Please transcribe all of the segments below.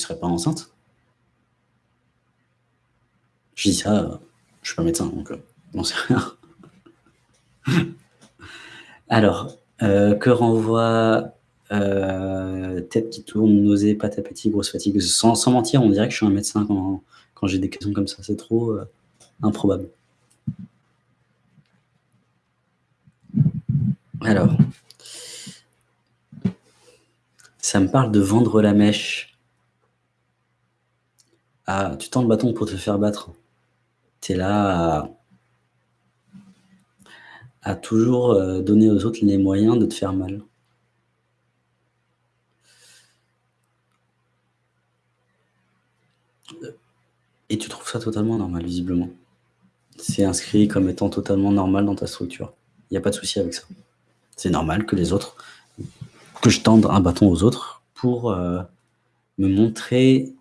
serais pas enceinte? Je dis ça, je suis pas médecin, donc euh, j'en sais rien. Alors, euh, que renvoie euh, tête qui tourne, nausée, pâte à petit, grosse fatigue. Sans, sans, mentir, on dirait que je suis un médecin quand, quand j'ai des questions comme ça. C'est trop improbable. Alors, ça me parle de vendre la mèche. Ah, tu tends le bâton pour te faire battre. Tu es là à, toujours euh, donner aux autres les moyens de te faire mal. Et tu trouves ça totalement normal, visiblement. C'est inscrit comme étant totalement normal dans ta structure. Il n'y a pas de souci avec ça. C'est normal que les autres, que je tende un bâton aux autres pour euh, me montrer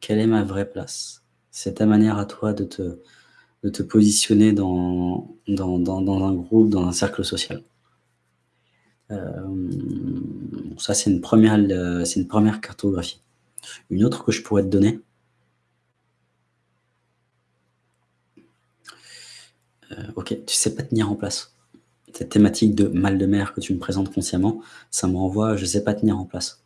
quelle est ma vraie place? C'est ta manière à toi de te, de te positionner dans, dans, dans, dans, un groupe, dans un cercle social. Euh, ça, c'est une, première, euh, une première cartographie. Une autre que je pourrais te donner, euh, ok, tu sais pas tenir en place. Cette thématique de mal de mer que tu me présentes consciemment, ça me renvoie, je sais pas tenir en place.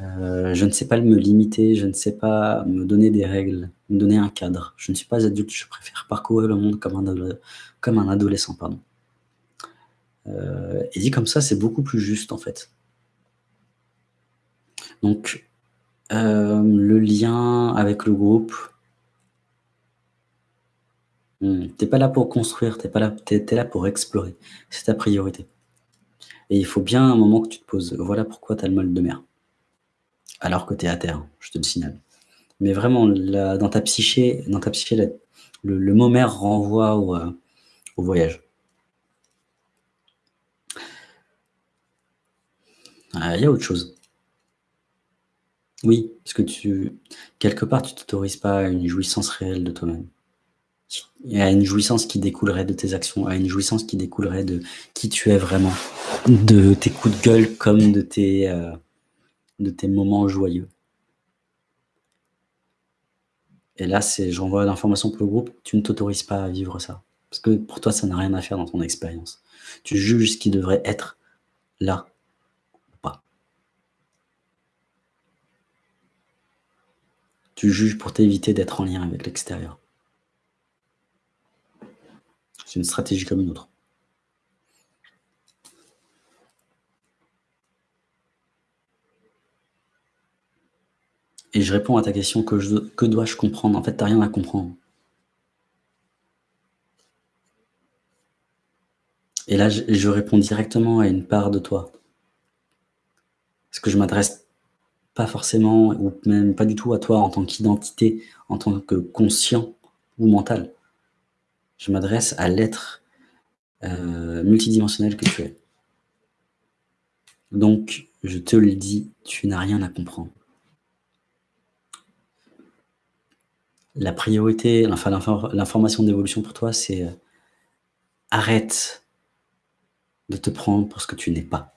Euh, je ne sais pas me limiter, je ne sais pas me donner des règles, me donner un cadre. Je ne suis pas adulte, je préfère parcourir le monde comme un, comme un adolescent. Pardon. Euh, et dit comme ça, c'est beaucoup plus juste en fait. Donc, euh, le lien avec le groupe, hmm, t'es pas là pour construire, t'es pas là, es, es là pour explorer. C'est ta priorité. Et il faut bien un moment que tu te poses. Voilà pourquoi tu as le mal de mer alors que tu es à terre, je te le signale. Mais vraiment, dans ta psyché, dans le, mot mer renvoie au, euh, voyage. Ah, il y a autre chose. Oui, parce que tu, quelque part, tu t'autorises pas à une jouissance réelle de toi-même. À une jouissance qui découlerait de tes actions, à une jouissance qui découlerait de qui tu es vraiment, de tes coups de gueule comme de tes, euh, de tes moments joyeux. Et là, j'envoie l'information pour le groupe, tu ne t'autorises pas à vivre ça. Parce que pour toi, ça n'a rien à faire dans ton expérience. Tu juges ce qui devrait être là ou pas. Tu juges pour t'éviter d'être en lien avec l'extérieur. C'est une stratégie comme une autre. Et je réponds à ta question, que, dois-je comprendre? En fait, tu n'as rien à comprendre. Et là, je, réponds directement à une part de toi. Parce que je m'adresse pas forcément, ou même pas du tout à toi en tant qu'identité, en tant que conscient ou mental. Je m'adresse à l'être euh, multidimensionnel que tu es. Donc, je te le dis, tu n'as rien à comprendre. La priorité, enfin l'information d'évolution pour toi, c'est euh, arrête de te prendre pour ce que tu n'es pas.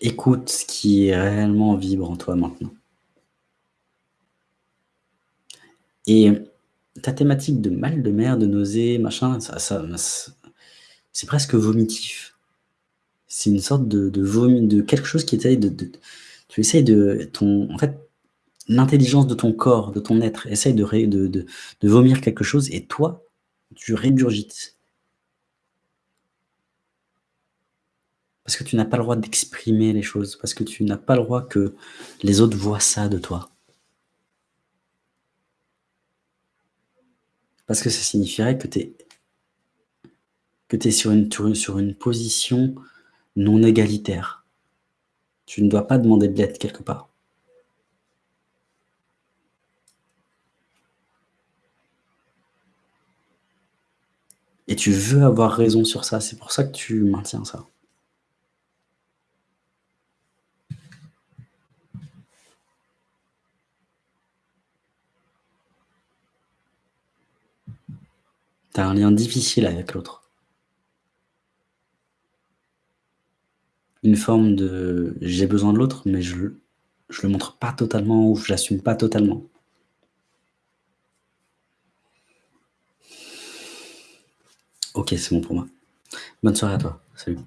Écoute ce qui réellement vibre en toi maintenant. Et ta thématique de mal de mer, de nausée, machin, c'est presque vomitif c'est une sorte de, de de quelque chose qui essaye de, tu essayes de ton, en fait, l'intelligence de ton corps, de ton être, essaye de, de, de, vomir quelque chose et toi, tu régurgites. Parce que tu n'as pas le droit d'exprimer les choses, parce que tu n'as pas le droit que les autres voient ça de toi. Parce que ça signifierait que tu es, que es sur, une, sur une position non égalitaire. Tu ne dois pas demander de l'aide quelque part. Et tu veux avoir raison sur ça, c'est pour ça que tu maintiens ça. Tu un lien difficile avec l'autre. Une forme de j'ai besoin de l'autre, mais je je le montre pas totalement ou je l'assume pas totalement. OK, c'est bon pour moi. Bonne soirée à toi. Salut.